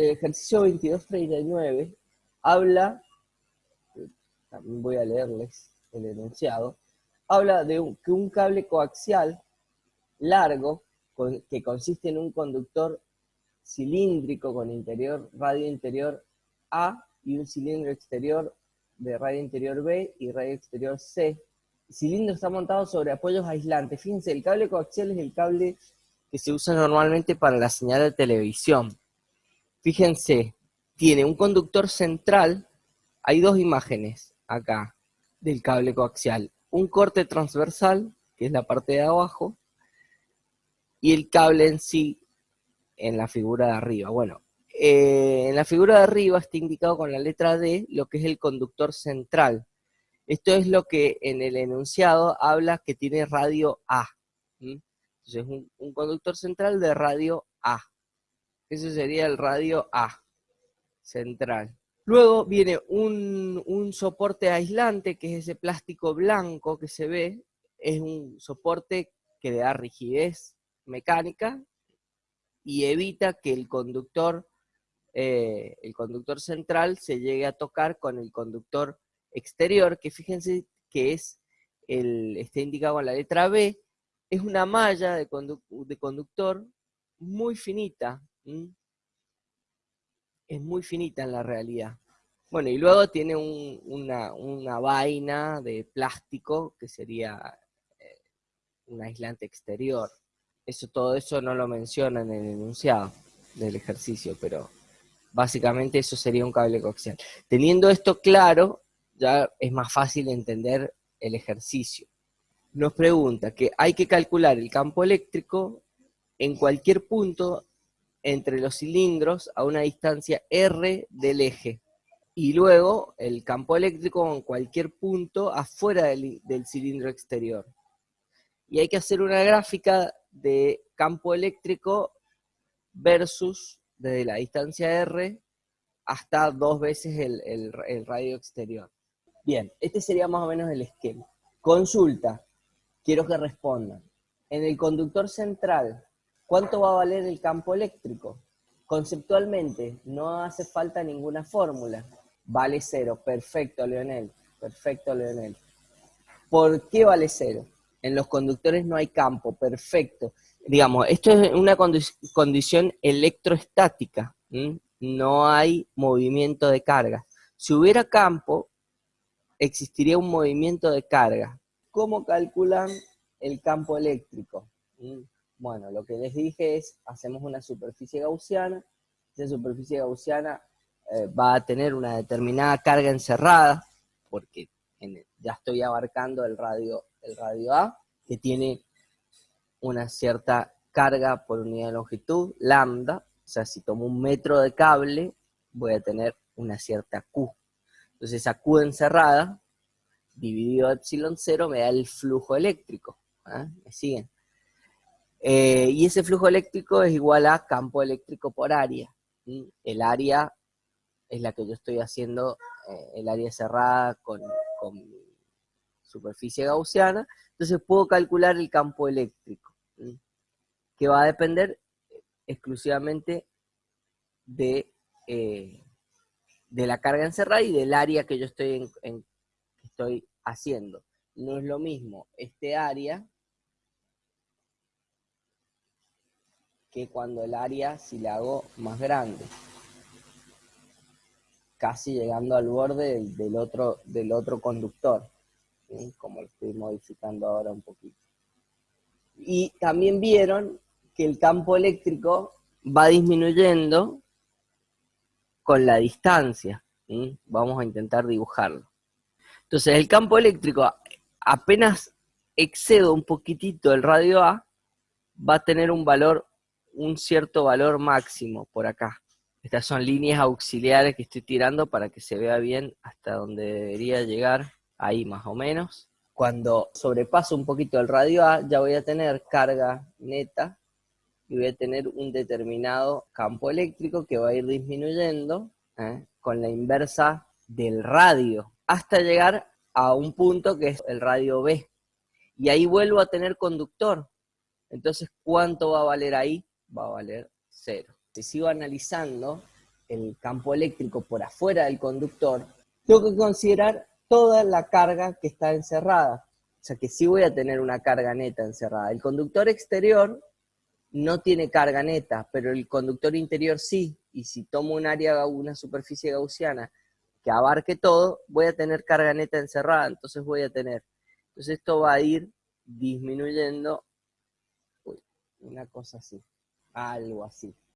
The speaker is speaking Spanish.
El ejercicio 2239 habla, también voy a leerles el enunciado, habla de que un cable coaxial largo, que consiste en un conductor cilíndrico con interior, radio interior A y un cilindro exterior de radio interior B y radio exterior C. El cilindro está montado sobre apoyos aislantes. Fíjense, el cable coaxial es el cable que se usa normalmente para la señal de televisión. Fíjense, tiene un conductor central, hay dos imágenes acá del cable coaxial. Un corte transversal, que es la parte de abajo, y el cable en sí en la figura de arriba. Bueno, eh, en la figura de arriba está indicado con la letra D lo que es el conductor central. Esto es lo que en el enunciado habla que tiene radio A. Entonces, un, un conductor central de radio A. Ese sería el radio A, central. Luego viene un, un, soporte aislante, que es ese plástico blanco que se ve. Es un soporte que le da rigidez mecánica y evita que el conductor, eh, el conductor central se llegue a tocar con el conductor exterior, que fíjense que es el, está indicado con la letra B, es una malla de, de conductor muy finita, es muy finita en la realidad. Bueno, y luego tiene una, vaina de plástico que sería eh, un aislante exterior. Eso, todo eso no lo menciona en el enunciado del ejercicio, pero básicamente eso sería un cable coaxial. Teniendo esto claro, ya es más fácil entender el ejercicio. Nos pregunta que hay que calcular el campo eléctrico en cualquier punto entre los cilindros a una distancia R del eje. Y luego el campo eléctrico en cualquier punto afuera del, cilindro exterior. Y hay que hacer una gráfica de campo eléctrico versus desde la distancia R hasta dos veces el, radio exterior. Bien, este sería más o menos el esquema. Consulta, quiero que respondan. En el conductor central, ¿cuánto va a valer el campo eléctrico? Conceptualmente, no hace falta ninguna fórmula. Vale cero. Perfecto, Leonel. Perfecto, Leonel. ¿Por qué vale cero? en los conductores no hay campo, perfecto. Digamos, esto es una condición electroestática, no hay movimiento de carga. Si hubiera campo, existiría un movimiento de carga. ¿Cómo calculan el campo eléctrico? Bueno, lo que les dije es, hacemos una superficie gaussiana, esa superficie gaussiana eh, va a tener una determinada carga encerrada, porque ya estoy abarcando el radio el radio A, que tiene una cierta carga por unidad de longitud, lambda, o sea, si tomo un metro de cable, voy a tener una cierta Q. Entonces esa Q encerrada, dividido epsilon 0, me da el flujo eléctrico. ¿ah? ¿Me siguen? Eh, y ese flujo eléctrico es igual a campo eléctrico por área. El área es la que yo estoy haciendo, eh, el área cerrada con, superficie gaussiana, entonces puedo calcular el campo eléctrico, que va a depender exclusivamente de, eh, de la carga encerrada y del área que yo estoy, estoy haciendo. No es lo mismo este área que cuando el área si la hago más grande casi llegando al borde del, otro, del otro conductor como lo estoy modificando ahora un poquito. Y también vieron que el campo eléctrico va disminuyendo con la distancia. Vamos a intentar dibujarlo. Entonces el campo eléctrico apenas excedo un poquitito el radio A, va a tener un valor, un cierto valor máximo por acá. Estas son líneas auxiliares que estoy tirando para que se vea bien hasta donde debería llegar ahí más o menos. Cuando sobrepaso un poquito el radio A, ya voy a tener carga neta y voy a tener un determinado campo eléctrico que va a ir disminuyendo ¿eh? con la inversa del radio, hasta llegar a un punto que es el radio B. Y ahí vuelvo a tener conductor. Entonces, ¿cuánto va a valer ahí? Va a valer cero. Si sigo analizando, el campo eléctrico por afuera del conductor, tengo que considerar toda la carga que está encerrada. O sea que sí voy a tener una carga neta encerrada. El conductor exterior no tiene carga neta, pero el conductor interior sí. Y si tomo un área, una superficie gaussiana que abarque todo, voy a tener carga neta encerrada. Entonces voy a tener. Entonces esto va a ir disminuyendo. Uy, una cosa así. Algo así.